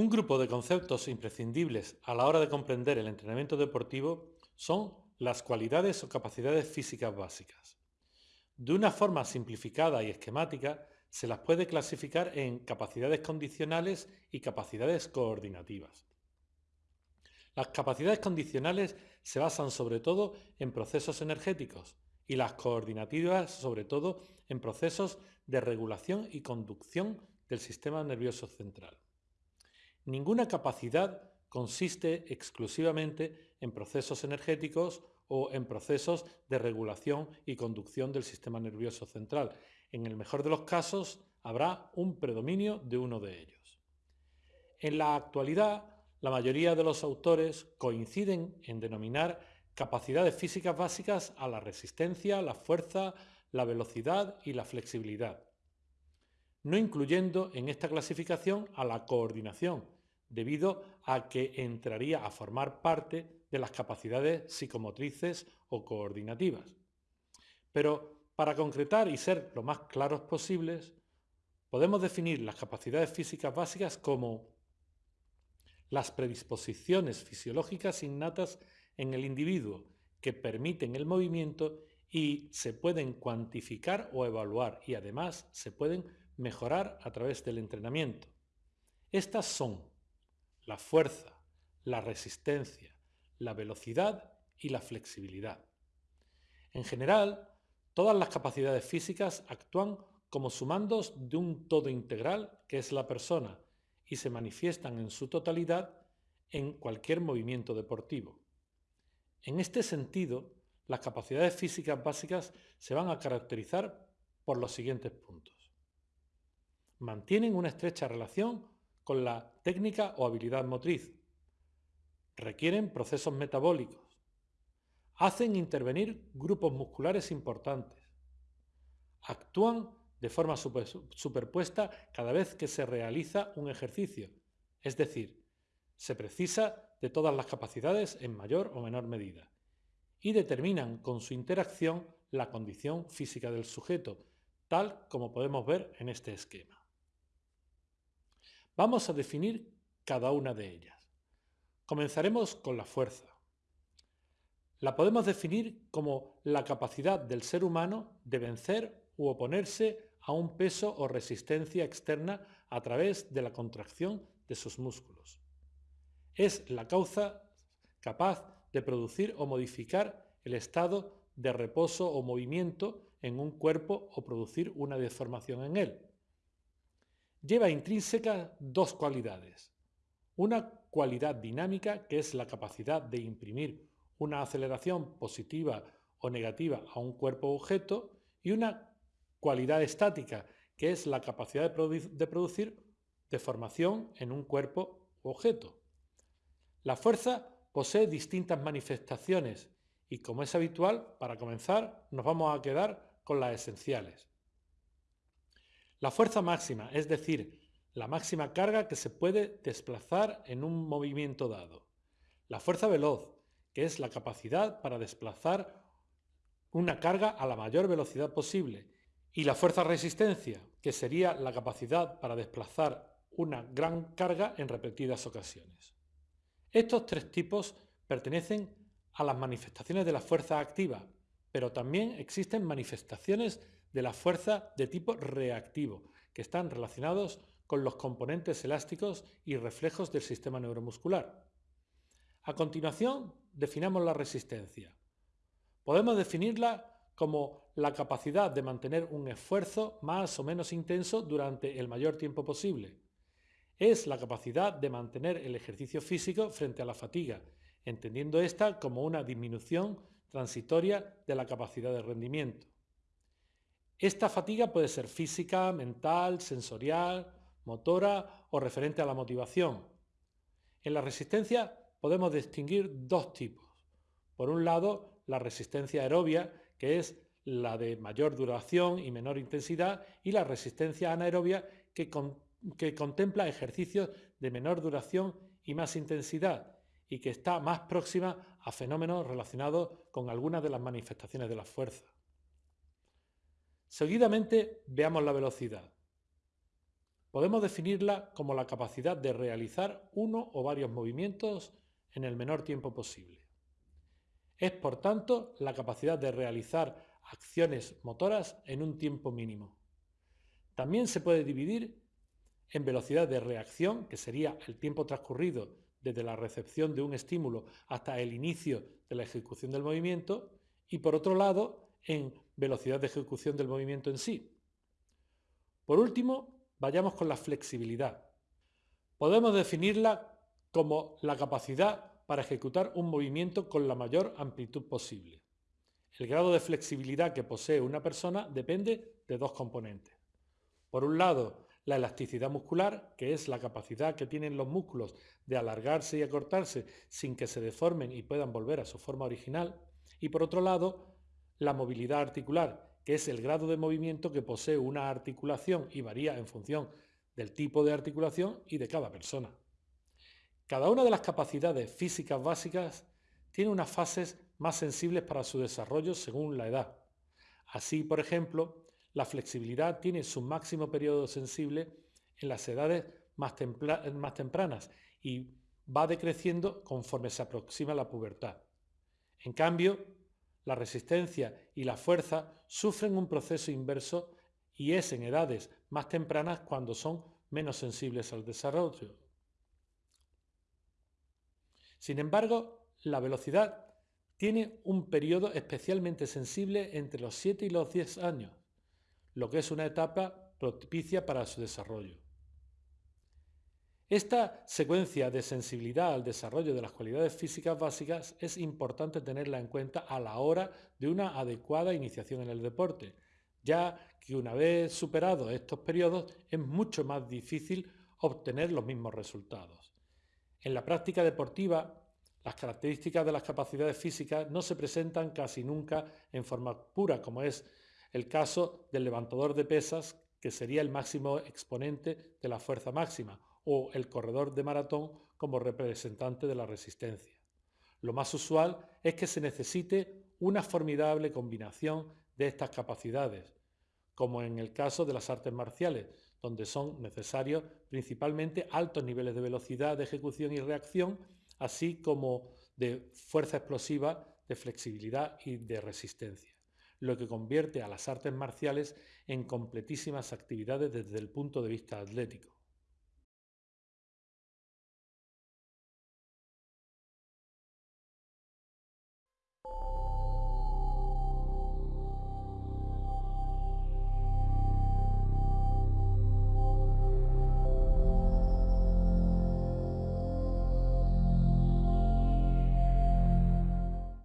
Un grupo de conceptos imprescindibles a la hora de comprender el entrenamiento deportivo son las cualidades o capacidades físicas básicas. De una forma simplificada y esquemática, se las puede clasificar en capacidades condicionales y capacidades coordinativas. Las capacidades condicionales se basan sobre todo en procesos energéticos y las coordinativas sobre todo en procesos de regulación y conducción del sistema nervioso central. Ninguna capacidad consiste exclusivamente en procesos energéticos o en procesos de regulación y conducción del sistema nervioso central. En el mejor de los casos, habrá un predominio de uno de ellos. En la actualidad, la mayoría de los autores coinciden en denominar capacidades físicas básicas a la resistencia, la fuerza, la velocidad y la flexibilidad no incluyendo en esta clasificación a la coordinación, debido a que entraría a formar parte de las capacidades psicomotrices o coordinativas. Pero para concretar y ser lo más claros posibles, podemos definir las capacidades físicas básicas como las predisposiciones fisiológicas innatas en el individuo que permiten el movimiento y se pueden cuantificar o evaluar y además se pueden mejorar a través del entrenamiento. Estas son la fuerza, la resistencia, la velocidad y la flexibilidad. En general, todas las capacidades físicas actúan como sumandos de un todo integral que es la persona y se manifiestan en su totalidad en cualquier movimiento deportivo. En este sentido, las capacidades físicas básicas se van a caracterizar por los siguientes puntos mantienen una estrecha relación con la técnica o habilidad motriz, requieren procesos metabólicos, hacen intervenir grupos musculares importantes, actúan de forma superpuesta cada vez que se realiza un ejercicio, es decir, se precisa de todas las capacidades en mayor o menor medida, y determinan con su interacción la condición física del sujeto, tal como podemos ver en este esquema. Vamos a definir cada una de ellas. Comenzaremos con la fuerza. La podemos definir como la capacidad del ser humano de vencer u oponerse a un peso o resistencia externa a través de la contracción de sus músculos. Es la causa capaz de producir o modificar el estado de reposo o movimiento en un cuerpo o producir una deformación en él lleva intrínseca dos cualidades. Una cualidad dinámica, que es la capacidad de imprimir una aceleración positiva o negativa a un cuerpo objeto, y una cualidad estática, que es la capacidad de, de producir deformación en un cuerpo objeto. La fuerza posee distintas manifestaciones y, como es habitual, para comenzar nos vamos a quedar con las esenciales. La fuerza máxima, es decir, la máxima carga que se puede desplazar en un movimiento dado. La fuerza veloz, que es la capacidad para desplazar una carga a la mayor velocidad posible. Y la fuerza resistencia, que sería la capacidad para desplazar una gran carga en repetidas ocasiones. Estos tres tipos pertenecen a las manifestaciones de la fuerza activa, pero también existen manifestaciones de la fuerza de tipo reactivo, que están relacionados con los componentes elásticos y reflejos del sistema neuromuscular. A continuación, definamos la resistencia. Podemos definirla como la capacidad de mantener un esfuerzo más o menos intenso durante el mayor tiempo posible. Es la capacidad de mantener el ejercicio físico frente a la fatiga, entendiendo esta como una disminución transitoria de la capacidad de rendimiento. Esta fatiga puede ser física, mental, sensorial, motora o referente a la motivación. En la resistencia podemos distinguir dos tipos. Por un lado, la resistencia aerobia, que es la de mayor duración y menor intensidad, y la resistencia anaerobia, que, que contempla ejercicios de menor duración y más intensidad, y que está más próxima a fenómenos relacionados con algunas de las manifestaciones de la fuerza. Seguidamente veamos la velocidad. Podemos definirla como la capacidad de realizar uno o varios movimientos en el menor tiempo posible. Es, por tanto, la capacidad de realizar acciones motoras en un tiempo mínimo. También se puede dividir en velocidad de reacción, que sería el tiempo transcurrido desde la recepción de un estímulo hasta el inicio de la ejecución del movimiento, y por otro lado, en velocidad de ejecución del movimiento en sí. Por último, Vayamos con la flexibilidad. Podemos definirla como la capacidad para ejecutar un movimiento con la mayor amplitud posible. El grado de flexibilidad que posee una persona depende de dos componentes. Por un lado, la elasticidad muscular, que es la capacidad que tienen los músculos de alargarse y acortarse sin que se deformen y puedan volver a su forma original. Y por otro lado, la movilidad articular, que es el grado de movimiento que posee una articulación y varía en función del tipo de articulación y de cada persona. Cada una de las capacidades físicas básicas tiene unas fases más sensibles para su desarrollo según la edad. Así, por ejemplo, la flexibilidad tiene su máximo periodo sensible en las edades más, más tempranas y va decreciendo conforme se aproxima la pubertad. En cambio, la resistencia y la fuerza sufren un proceso inverso y es en edades más tempranas cuando son menos sensibles al desarrollo. Sin embargo, la velocidad tiene un periodo especialmente sensible entre los 7 y los 10 años, lo que es una etapa propicia para su desarrollo. Esta secuencia de sensibilidad al desarrollo de las cualidades físicas básicas es importante tenerla en cuenta a la hora de una adecuada iniciación en el deporte, ya que una vez superados estos periodos es mucho más difícil obtener los mismos resultados. En la práctica deportiva, las características de las capacidades físicas no se presentan casi nunca en forma pura, como es el caso del levantador de pesas, que sería el máximo exponente de la fuerza máxima, o el corredor de maratón como representante de la resistencia. Lo más usual es que se necesite una formidable combinación de estas capacidades, como en el caso de las artes marciales, donde son necesarios principalmente altos niveles de velocidad de ejecución y reacción, así como de fuerza explosiva, de flexibilidad y de resistencia, lo que convierte a las artes marciales en completísimas actividades desde el punto de vista atlético.